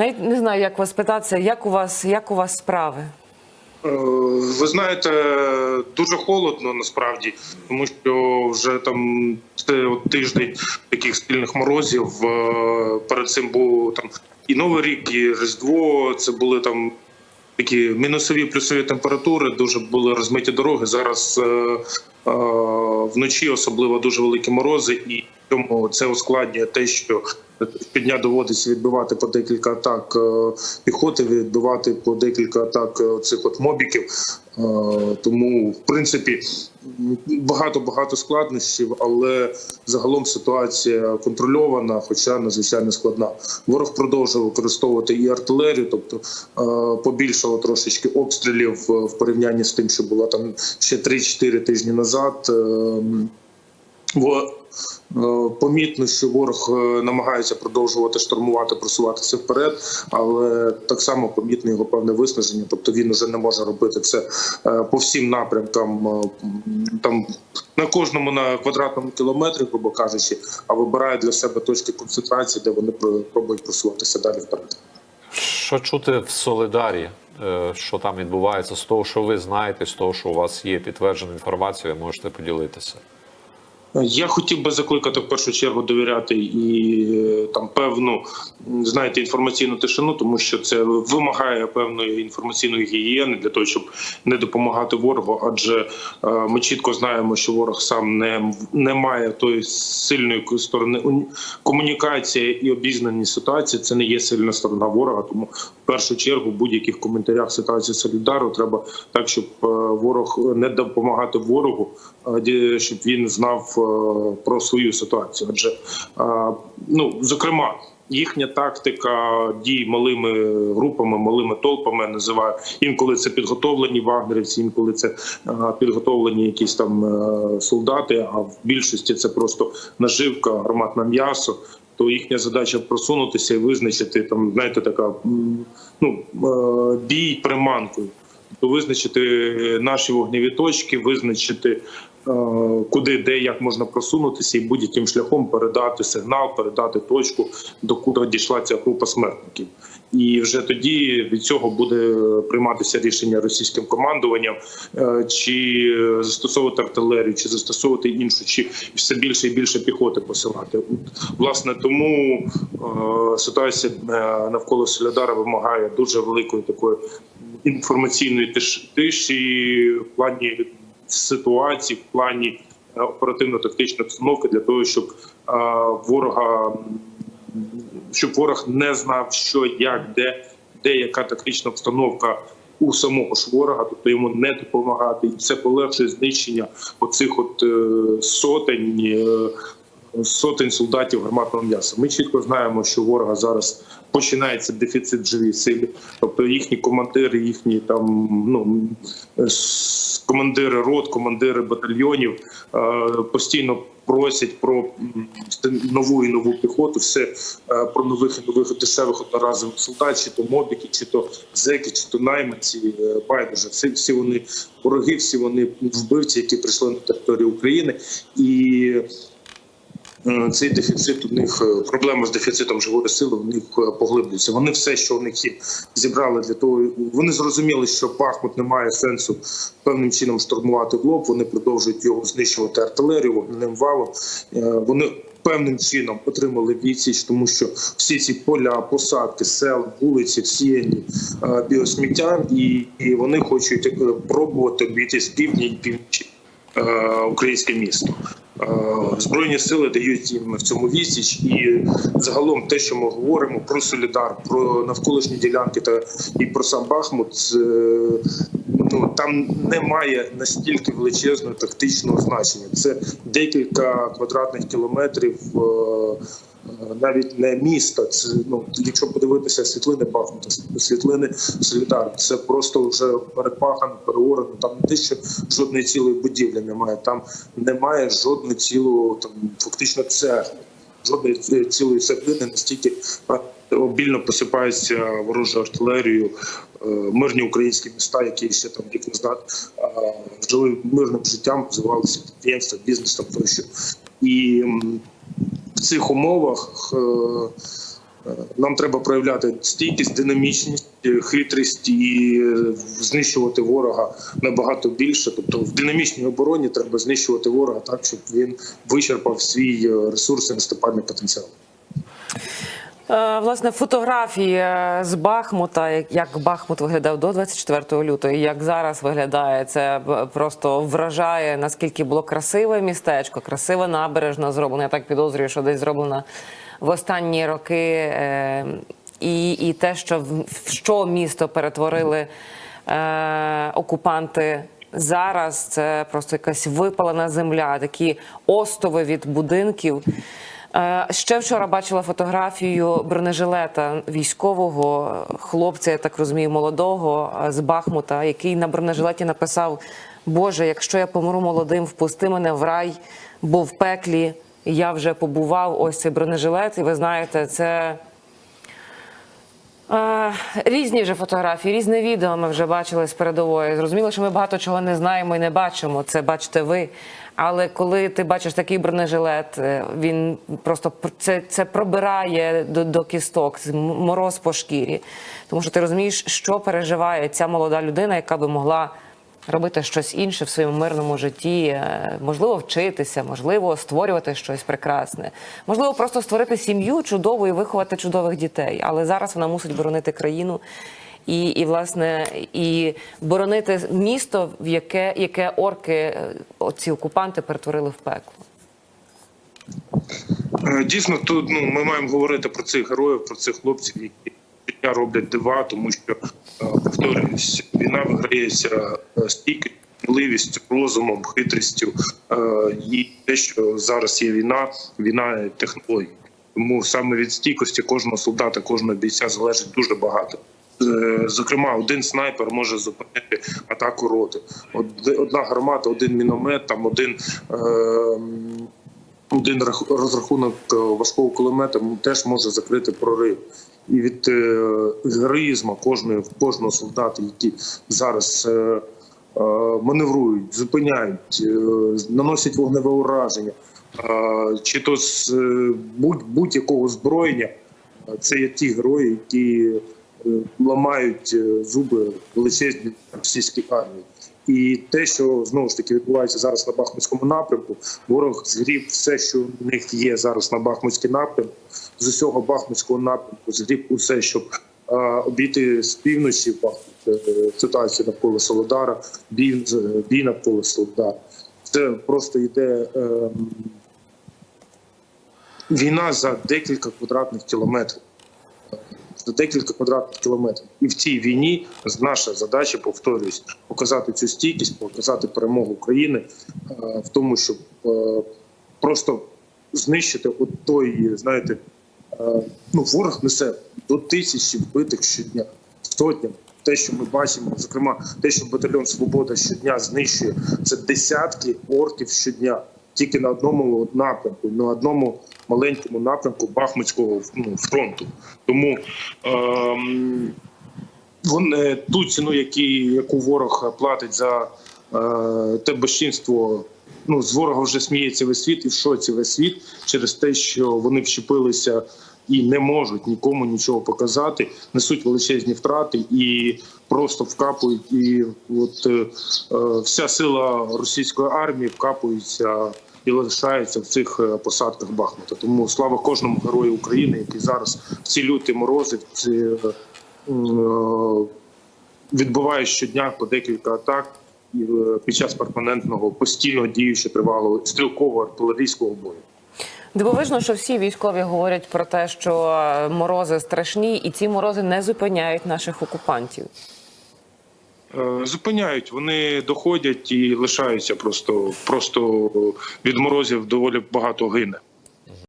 Навіть не знаю, як вас питатися, як у вас, як у вас справи? Е, Ви знаєте, дуже холодно насправді, тому що вже там це тиждень таких стильних морозів. Е, Перед цим був там і Новий рік, і Різдво. Це були там такі мінусові плюсові температури. Дуже були розмиті дороги. Зараз е, е, вночі особливо дуже великі морози, і тому це ускладнює те, що щодня доводиться відбивати по декілька атак е, піхоти, відбивати по декілька атак е, цих от мобіків. Е, Тому, в принципі, багато багато складнощів, але загалом ситуація контрольована, хоча надзвичайно складна. Ворог продовжує використовувати і артилерію, тобто побільшало трошечки обстрілів в порівнянні з тим, що було там ще 3-4 тижні назад. Е, Во- е, Помітно, що ворог е, намагається продовжувати штурмувати, просуватися вперед, але так само помітно його певне виснаження. Тобто він вже не може робити це е, по всім напрямкам, е, там на кожному на квадратному кілометрі, грубо кажучи, а вибирає для себе точки концентрації, де вони про- пробують просуватися далі вперед. Що чути в Солидарі? Е, Що там відбувається з того, що ви знаєте, з того, що у вас є підтверджена інформація, ви можете поділитися. Я хотів би закликати в першу чергу довіряти і е, там певну знаєте інформаційну тишину, тому що це вимагає певної інформаційної гігієни для того, щоб не допомагати ворогу. Адже е, ми чітко знаємо, що ворог сам не, не має тої сильної сторони комунікація і обізнаність ситуації. Це не є сильна сторона ворога. Тому в першу чергу в будь-яких коментарях ситуації Солідару треба так, щоб е, ворог не допомагати ворогу, щоб він знав е, про свою ситуацію. Адже е, ну зокрема. Їхня тактика дій малими групами, малими толпами називаю. Інколи це підготовлені вагнерівці, інколи це е, підготовлені якісь там солдати. А в більшості це просто наживка, гарматне м'ясо. То їхня задача просунутися і визначити там, знаєте, така ну бій приманкою. То визначити наші вогневі точки, визначити куди, де, як можна просунутися, і будь-яким шляхом передати сигнал, передати точку, до куди дійшла ця група смертників. І вже тоді від цього буде прийматися рішення російським командуванням, е, чи застосовувати артилерію, чи застосовувати іншу, чи все більше і більше піхоти посилати. Власне, тому е, ситуація е, навколо Солідара вимагає дуже великої такої інформаційної тиш- тиші в плані ситуації, в плані е, оперативно-тактичної обстановки для того, щоб е, ворога щоб ворог не знав, що як, де, де яка тактична обстановка у самого ж ворога, тобто йому не допомагати, і це полегшує знищення оцих от е, сотень. Сотень солдатів гарматного м'яса. Ми чітко знаємо, що ворога зараз починається дефіцит живій сили, тобто їхні командири, їхні там ну командири рот, командири батальйонів е, постійно просять про нову і нову піхоту, все е, про нових і нових дешевих одноразових солдат, чи то мобіки, чи то зеки, чи то найманці. е, Байдуже, всі, всі вони вороги, всі вони вбивці, які прийшли на територію України і. Е, Цей дефіцит у них е, проблема з дефіцитом живої сили у них е, поглиблюється. Вони все, що у них є, зібрали для того. Вони зрозуміли, що Бахмут не має сенсу певним чином штурмувати в лоб. Вони продовжують його знищувати артилерію вогненим валом. Вони певним чином отримали відсіч, тому що всі ці поля, посадки, села, вулиці всіяні біосміттям, і, і вони хочуть пробувати обійти з півдня і півночі українське місто. Е, Збройні сили дають їм в цьому відсіч, і загалом те, що ми говоримо про Солідар, про навколишні ділянки та і про сам Бахмут, це, ну там немає настільки величезного тактичного значення. Це декілька квадратних кілометрів. е, Навіть не міста, це ну якщо подивитися світлини Бахмута, світлини Солідар, це просто вже перепахано, переорано. Там не те, що жодної цілої будівлі немає. Там немає жодної цілого там фактично цегли, жодної ці- цілої цеглини настільки обільно посипаються ворожою артилерією мирні українські міста, які ще там рік назад е, жили мирним життям, розвивалися підприємства, бізнес там тощо. І в цих умовах е, Е, Нам треба проявляти стійкість, динамічність, е, хитрість і е, знищувати ворога набагато більше. Тобто в динамічній обороні треба знищувати ворога так, щоб він вичерпав свій е, ресурс і наступальний потенціал. Е, Власне, фотографії е, з Бахмута, як- Бахмут виглядав до 24 лютого, і як зараз виглядає, це просто вражає, наскільки було красиве містечко, красива набережна зроблена. Я так підозрюю, що десь зроблена в останні роки. е, І, і те, що в що місто перетворили окупанти зараз, це просто якась випалена земля, такі остови від будинків. Е, Ще вчора бачила фотографію бронежилета військового хлопця, я так розумію, молодого е, з Бахмута, який на бронежилеті написав: Боже, якщо я помру молодим, впусти мене в рай, бо в пеклі я вже побував. Ось цей бронежилет, і ви знаєте, це. Різні вже фотографії, різне відео ми вже бачили з передової. Зрозуміло, що ми багато чого не знаємо і не бачимо. Це бачите ви. Але коли ти бачиш такий бронежилет, е, він просто це, це пробирає до, до кісток, мороз по шкірі. Тому що ти розумієш, що переживає ця молода людина, яка би могла робити щось інше в своєму мирному житті, е, можливо, вчитися, можливо, створювати щось прекрасне, можливо, просто створити сім'ю чудову і виховати чудових дітей. Але зараз вона мусить боронити країну. І, і власне і боронити місто, в яке, яке орки, е, ці окупанти перетворили в пекло. Е, Дійсно, тут ну ми маємо говорити про цих героїв, про цих хлопців, які роблять дива, тому що повторююсь, війна виграється е, стійкістю, сміливістю, розумом, хитрістю. Е, І те, що зараз є війна, війна технологій. Тому саме від стійкості кожного солдата, кожного бійця залежить дуже багато. Е, Зокрема, один снайпер може зупинити атаку роти. Од- Одна гармата, один міномет, там один. е, один рах- розрахунок важкого кулемета теж може закрити прорив. І від е, героїзму кожної кожного солдата, які зараз е, е, маневрують, зупиняють, наносять вогневе ураження, чи то з е, будь, будь-якого зброєння, це є ті герої, які ламають зуби величезні російській армії. І те, що знову ж таки відбувається зараз на Бахмутському напрямку, ворог згріб все, що в них є зараз на Бахмутський напрямку, з усього Бахмутського напрямку згріб усе, щоб е, обійти з півночі Бахмут, е, ситуацію навколо Солодара, бій, бій навколо Солодара. Це просто йде е, війна за декілька квадратних кілометрів за декілька квадратних кілометрів. І в цій війні наша задача, повторюсь, показати цю стійкість, показати перемогу України е, в тому, щоб е, просто знищити от той, знаєте, е, ну ворог несе до тисячі вбитих щодня, сотнями. Те, що ми бачимо, зокрема, те, що батальйон Свобода щодня знищує, це десятки орків щодня, тільки на одному напрямку, на одному маленькому напрямку Бахмутського ну, фронту. Тому ем, е, ту ціну, які, яку ворог платить за е, те безчинство, ну з ворога вже сміється весь світ і в шоці весь світ через те, що вони вщепилися і не можуть нікому нічого показати, несуть величезні втрати і просто вкапують. І от е, е, вся сила російської армії вкапується і лишається в цих е, посадках Бахмута. Тому слава кожному герою України, який зараз в ці люті морози, в ці е, е, відбуває щодня по декілька атак е, під час перманентного постійного діючого тривалого стрілкового артилерійського бою. Дивовижно, що всі військові говорять про те, що е, морози страшні, і ці морози не зупиняють наших окупантів. Е, Зупиняють, вони доходять і лишаються просто, просто від морозів доволі багато гине.